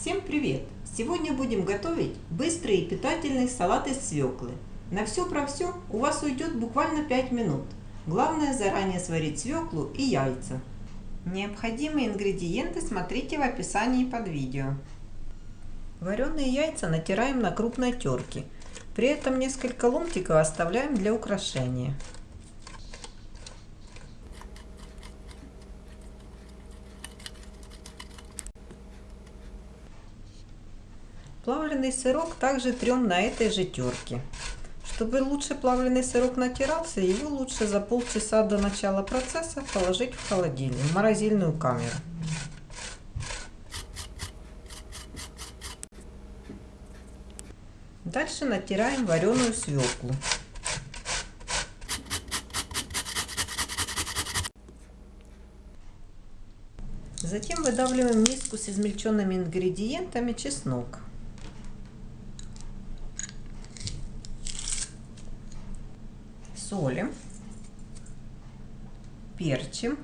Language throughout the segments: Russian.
Всем привет! Сегодня будем готовить быстрый и питательный салат из свеклы. На все про все у вас уйдет буквально 5 минут. Главное заранее сварить свеклу и яйца. Необходимые ингредиенты смотрите в описании под видео. Вареные яйца натираем на крупной терке. При этом несколько ломтиков оставляем для украшения. Плавленый сырок также трем на этой же терке. Чтобы лучше плавленый сырок натирался, его лучше за полчаса до начала процесса положить в холодильник, в морозильную камеру. Дальше натираем вареную свеклу. Затем выдавливаем миску с измельченными ингредиентами чеснок. Солим, перчим,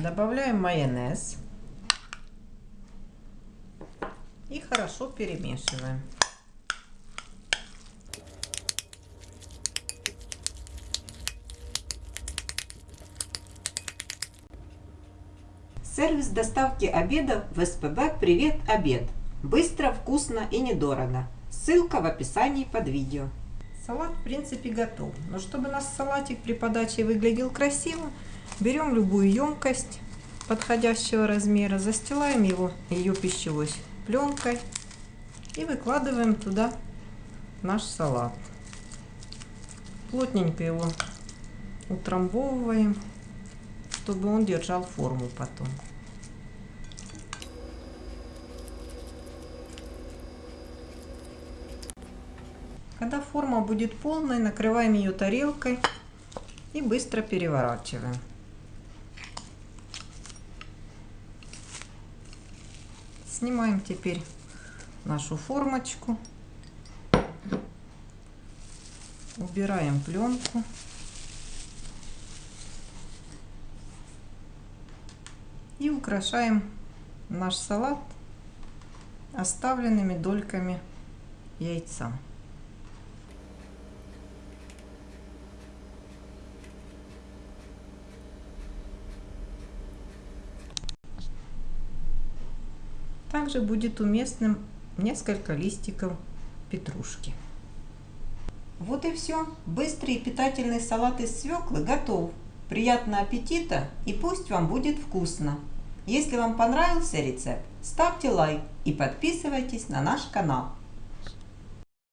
добавляем майонез и хорошо перемешиваем. Сервис доставки обеда в СПБ «Привет, обед». Быстро, вкусно и недорого. Ссылка в описании под видео. Салат в принципе готов. Но чтобы наш салатик при подаче выглядел красиво, берем любую емкость подходящего размера, застилаем его ее пищевой пленкой и выкладываем туда наш салат. Плотненько его утрамбовываем, чтобы он держал форму потом. Когда форма будет полной, накрываем ее тарелкой и быстро переворачиваем. Снимаем теперь нашу формочку. Убираем пленку. И украшаем наш салат оставленными дольками яйца. Также будет уместным несколько листиков петрушки. Вот и все. Быстрый и питательный салат из свеклы готов. Приятного аппетита и пусть вам будет вкусно. Если вам понравился рецепт, ставьте лайк и подписывайтесь на наш канал.